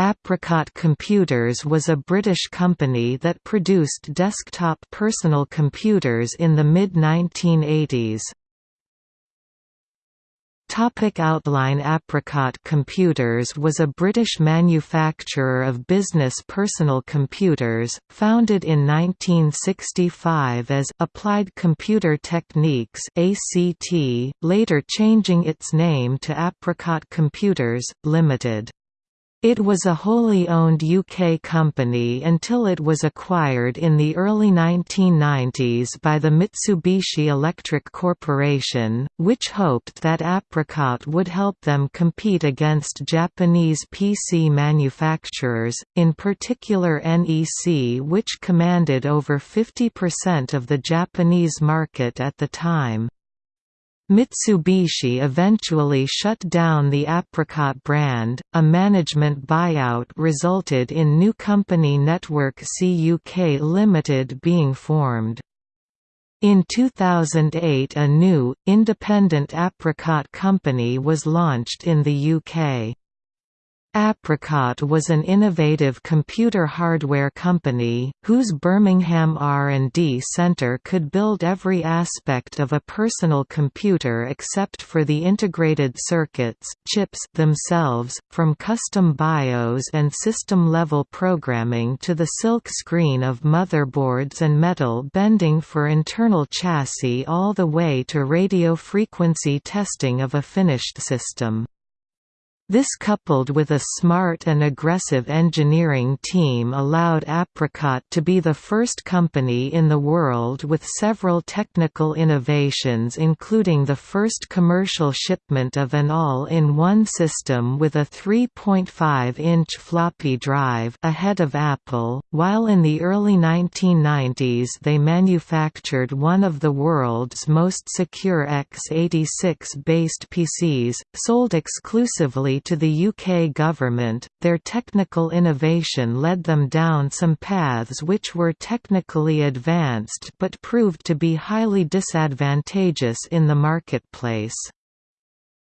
Apricot Computers was a British company that produced desktop personal computers in the mid-1980s. Topic outline Apricot Computers was a British manufacturer of business personal computers, founded in 1965 as Applied Computer Techniques ACT, later changing its name to Apricot Computers, Limited. It was a wholly owned UK company until it was acquired in the early 1990s by the Mitsubishi Electric Corporation, which hoped that Apricot would help them compete against Japanese PC manufacturers, in particular NEC which commanded over 50% of the Japanese market at the time. Mitsubishi eventually shut down the Apricot brand. A management buyout resulted in new company Network CUK Limited being formed. In 2008 a new, independent Apricot company was launched in the UK. Apricot was an innovative computer hardware company, whose Birmingham R&D centre could build every aspect of a personal computer except for the integrated circuits chips themselves, from custom BIOS and system-level programming to the silk screen of motherboards and metal bending for internal chassis all the way to radio frequency testing of a finished system. This coupled with a smart and aggressive engineering team allowed Apricot to be the first company in the world with several technical innovations including the first commercial shipment of an all-in-one system with a 3.5-inch floppy drive ahead of Apple, while in the early 1990s they manufactured one of the world's most secure x86-based PCs, sold exclusively to the UK government, their technical innovation led them down some paths which were technically advanced but proved to be highly disadvantageous in the marketplace.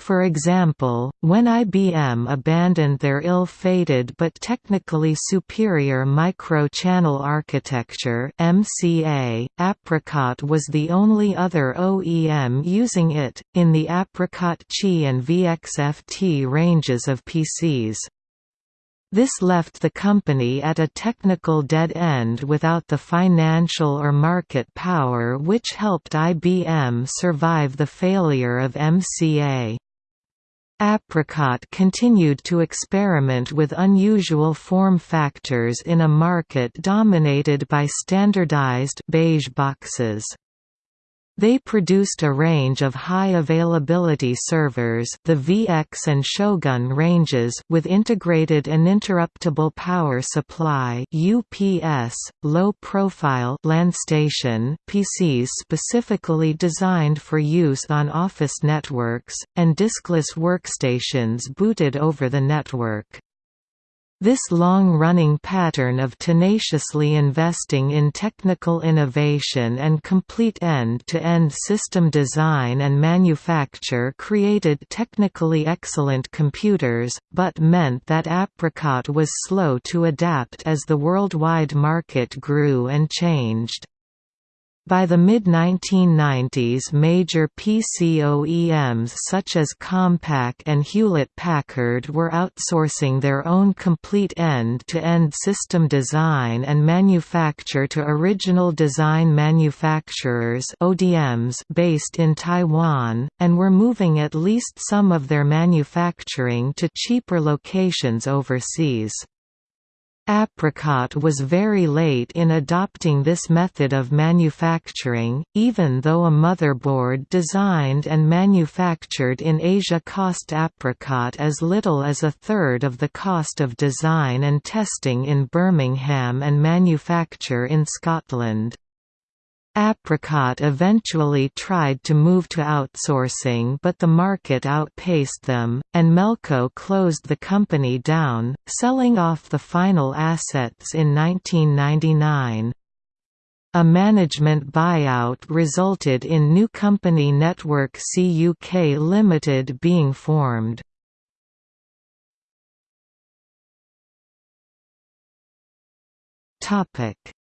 For example, when IBM abandoned their ill-fated but technically superior micro-channel architecture MCA, Apricot was the only other OEM using it, in the Apricot Qi and VXFT ranges of PCs. This left the company at a technical dead end without the financial or market power which helped IBM survive the failure of MCA. Apricot continued to experiment with unusual form factors in a market dominated by standardized beige boxes. They produced a range of high-availability servers the VX and Shogun ranges with integrated uninterruptible power supply UPS, low-profile station PCs specifically designed for use on office networks, and diskless workstations booted over the network. This long-running pattern of tenaciously investing in technical innovation and complete end-to-end -end system design and manufacture created technically excellent computers, but meant that Apricot was slow to adapt as the worldwide market grew and changed. By the mid-1990s major PC OEMs such as Compaq and Hewlett-Packard were outsourcing their own complete end-to-end -end system design and manufacture to original design manufacturers ODMs based in Taiwan, and were moving at least some of their manufacturing to cheaper locations overseas. Apricot was very late in adopting this method of manufacturing, even though a motherboard designed and manufactured in Asia cost Apricot as little as a third of the cost of design and testing in Birmingham and manufacture in Scotland. Apricot eventually tried to move to outsourcing but the market outpaced them, and Melco closed the company down, selling off the final assets in 1999. A management buyout resulted in new company Network C UK Limited being formed.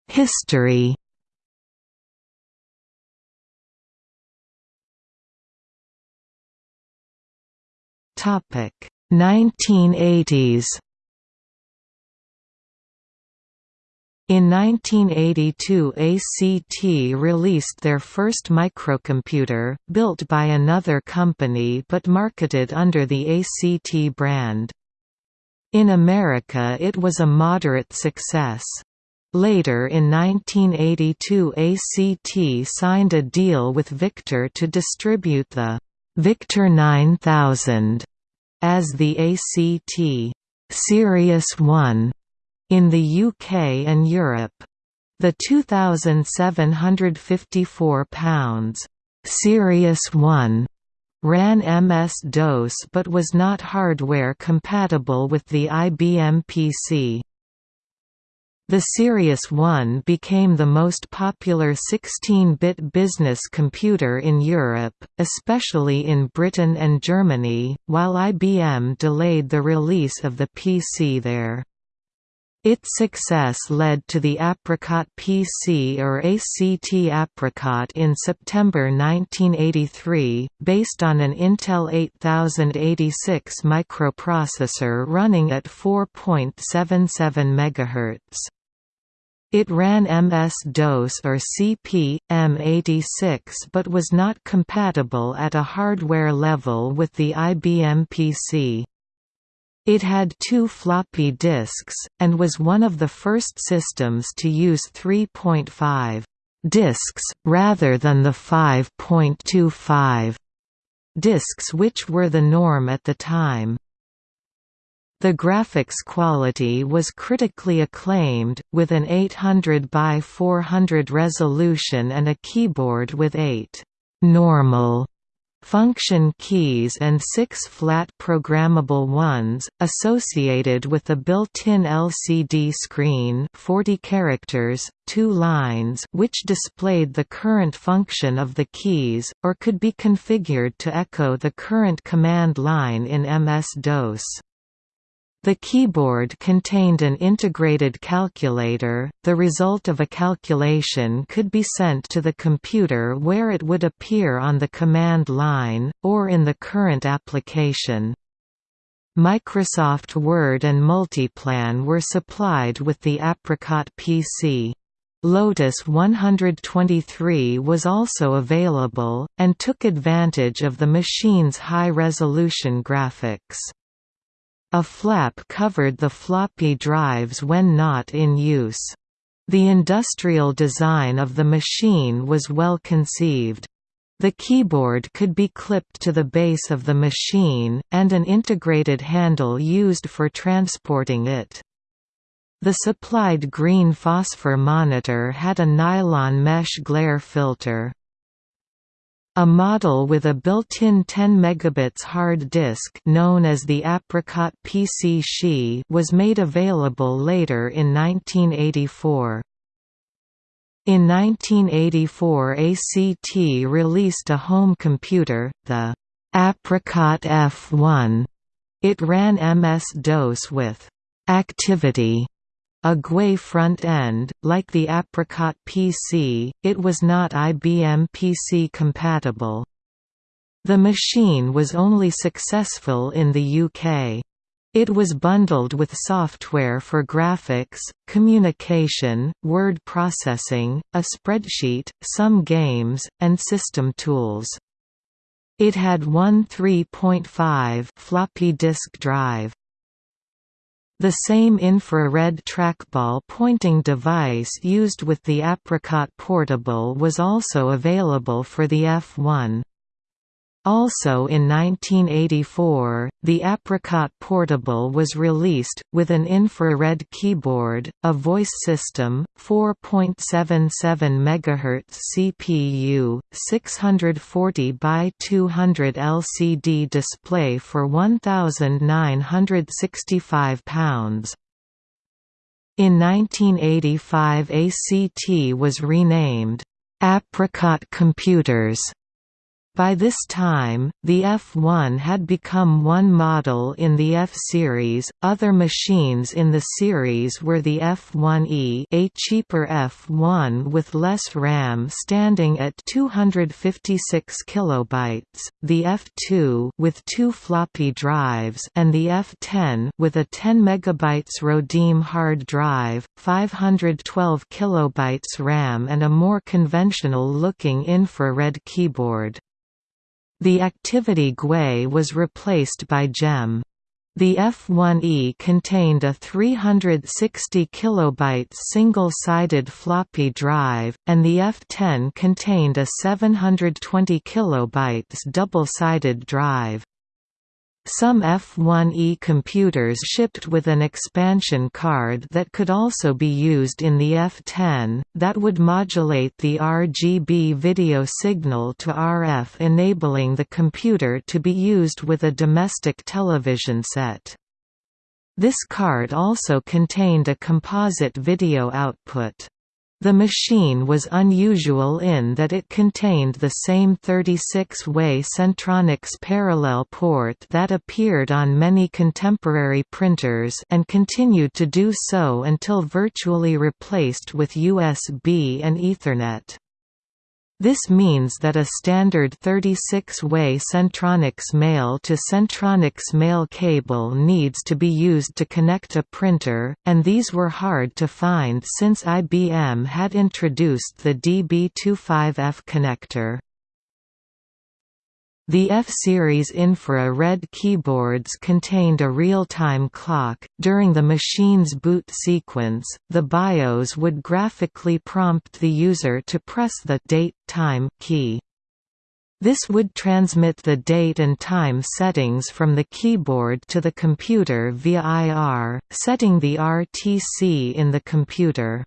History Topic 1980s In 1982 ACT released their first microcomputer, built by another company but marketed under the ACT brand. In America it was a moderate success. Later in 1982 ACT signed a deal with Victor to distribute the Victor 9000 as the ACT Sirius 1 in the UK and Europe. The 2,754 pounds Sirius 1 ran MS-DOS but was not hardware compatible with the IBM PC. The Sirius 1 became the most popular 16-bit business computer in Europe, especially in Britain and Germany, while IBM delayed the release of the PC there. Its success led to the Apricot PC or ACT Apricot in September 1983, based on an Intel 8086 microprocessor running at 4.77 MHz. It ran MS-DOS or CP, M86 but was not compatible at a hardware level with the IBM PC. It had two floppy disks, and was one of the first systems to use 3.5 disks, rather than the 5.25 disks which were the norm at the time. The graphics quality was critically acclaimed, with an 800 by 400 resolution and a keyboard with eight normal function keys and six flat programmable ones, associated with a built-in LCD screen 40 characters, two lines which displayed the current function of the keys, or could be configured to echo the current command line in MS-DOS. The keyboard contained an integrated calculator, the result of a calculation could be sent to the computer where it would appear on the command line, or in the current application. Microsoft Word and Multiplan were supplied with the Apricot PC. Lotus 123 was also available, and took advantage of the machine's high-resolution graphics. A flap covered the floppy drives when not in use. The industrial design of the machine was well conceived. The keyboard could be clipped to the base of the machine, and an integrated handle used for transporting it. The supplied green phosphor monitor had a nylon mesh glare filter. A model with a built-in 10 megabits hard disk known as the Apricot PC was made available later in 1984. In 1984 ACT released a home computer, the Apricot F1. It ran MS-DOS with «activity» A GUI front-end, like the Apricot PC, it was not IBM PC compatible. The machine was only successful in the UK. It was bundled with software for graphics, communication, word processing, a spreadsheet, some games, and system tools. It had one 3.5 floppy disk drive. The same infrared trackball pointing device used with the Apricot Portable was also available for the F1. Also in 1984, the Apricot Portable was released, with an infrared keyboard, a voice system, 4.77 MHz CPU, 640 by 200 LCD display for £1,965. In 1985 ACT was renamed, "'Apricot Computers' By this time, the F1 had become one model in the F-Series. Other machines in the series were the F1E, a cheaper F1 with less RAM standing at 256 kilobytes, the F2 with two floppy drives, and the F10 with a 10 megabytes Rodime hard drive, 512 kilobytes RAM and a more conventional-looking infrared keyboard. The activity GUI was replaced by GEM. The F1E contained a 360 kilobyte single-sided floppy drive, and the F10 contained a 720 kilobytes double-sided drive. Some F1E computers shipped with an expansion card that could also be used in the F10, that would modulate the RGB video signal to RF enabling the computer to be used with a domestic television set. This card also contained a composite video output. The machine was unusual in that it contained the same 36-way Centronics parallel port that appeared on many contemporary printers and continued to do so until virtually replaced with USB and Ethernet. This means that a standard 36-way Centronics male to Centronics male cable needs to be used to connect a printer, and these were hard to find since IBM had introduced the DB25F connector. The F-series infra-red keyboards contained a real-time clock. During the machine's boot sequence, the BIOS would graphically prompt the user to press the date time key. This would transmit the date and time settings from the keyboard to the computer via IR, setting the RTC in the computer.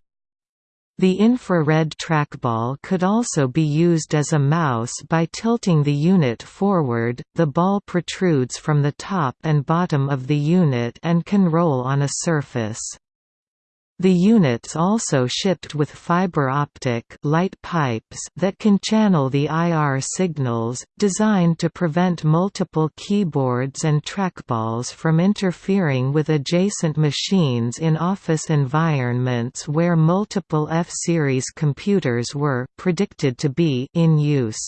The infrared trackball could also be used as a mouse by tilting the unit forward, the ball protrudes from the top and bottom of the unit and can roll on a surface. The units also shipped with fiber optic light pipes that can channel the IR signals, designed to prevent multiple keyboards and trackballs from interfering with adjacent machines in office environments where multiple F-series computers were predicted to be in use.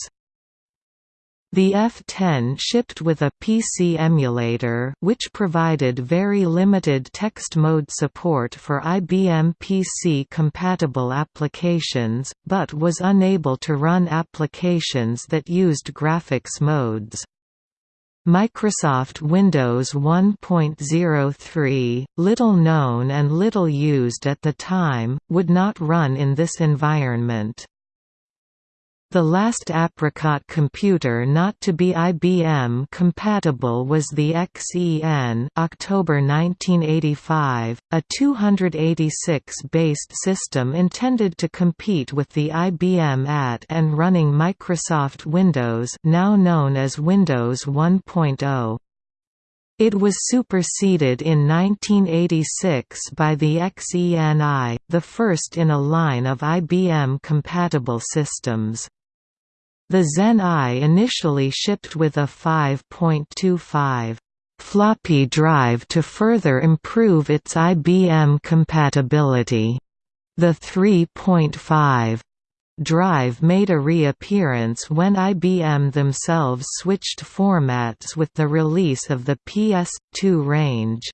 The F-10 shipped with a PC emulator which provided very limited text mode support for IBM PC-compatible applications, but was unable to run applications that used graphics modes. Microsoft Windows 1.03, little known and little used at the time, would not run in this environment. The last Apricot computer not to be IBM compatible was the XEN October 1985, a 286-based system intended to compete with the IBM AT and running Microsoft Windows now known as Windows 1.0. It was superseded in 1986 by the Xen-i, the first in a line of IBM-compatible systems. The Xen-i initially shipped with a 5.25 floppy drive to further improve its IBM compatibility. The 3.5 drive made a reappearance when IBM themselves switched formats with the release of the PS2 range.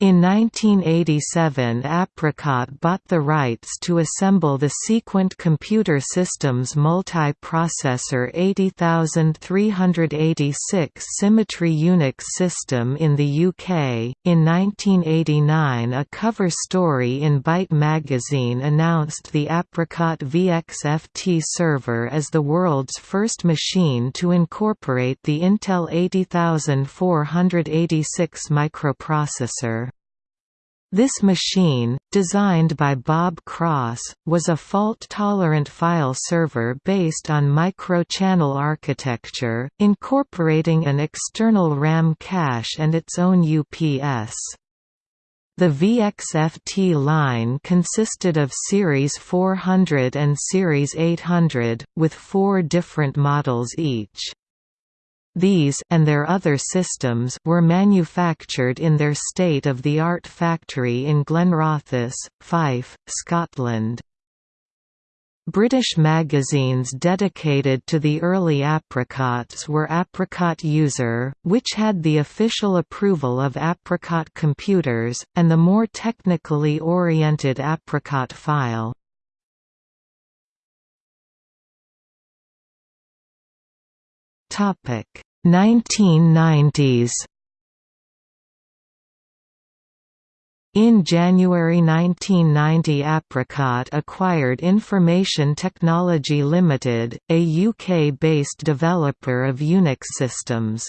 In 1987 Apricot bought the rights to assemble the Sequent Computer Systems multiprocessor 80386 Symmetry Unix system in the UK. In 1989 a cover story in Byte magazine announced the Apricot VXFT server as the world's first machine to incorporate the Intel 80486 microprocessor. This machine, designed by Bob Cross, was a fault-tolerant file server based on micro-channel architecture, incorporating an external RAM cache and its own UPS. The VXFT line consisted of Series 400 and Series 800, with four different models each. These and their other systems were manufactured in their state-of-the-art factory in Glenrothes, Fife, Scotland. British magazines dedicated to the early apricots were Apricot User, which had the official approval of Apricot computers, and the more technically oriented Apricot File. Topic 1990s In January 1990 Apricot acquired Information Technology Limited, a UK-based developer of Unix systems.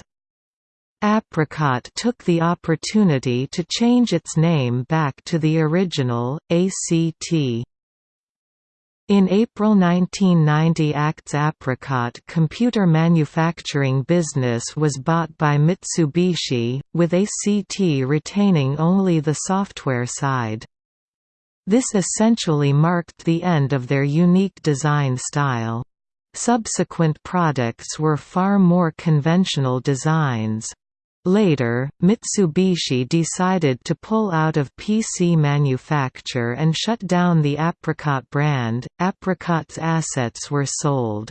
Apricot took the opportunity to change its name back to the original, ACT. In April 1990 ACT's Apricot computer manufacturing business was bought by Mitsubishi, with ACT retaining only the software side. This essentially marked the end of their unique design style. Subsequent products were far more conventional designs. Later, Mitsubishi decided to pull out of PC manufacture and shut down the Apricot brand. Apricot's assets were sold.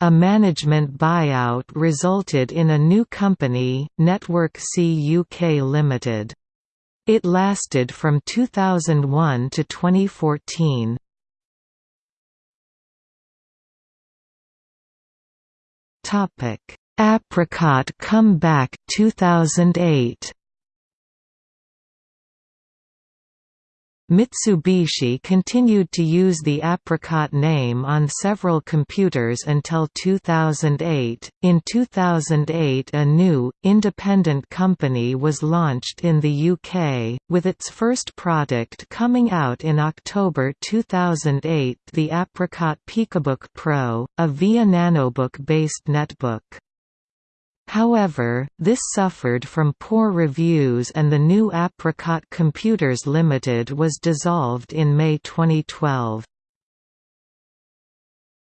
A management buyout resulted in a new company, Network C UK Limited. It lasted from 2001 to 2014. Topic Apricot Comeback 2008 Mitsubishi continued to use the Apricot name on several computers until 2008. In 2008, a new, independent company was launched in the UK, with its first product coming out in October 2008 the Apricot PicoBook Pro, a VIA Nanobook based netbook. However, this suffered from poor reviews and the new Apricot Computers Limited was dissolved in May 2012.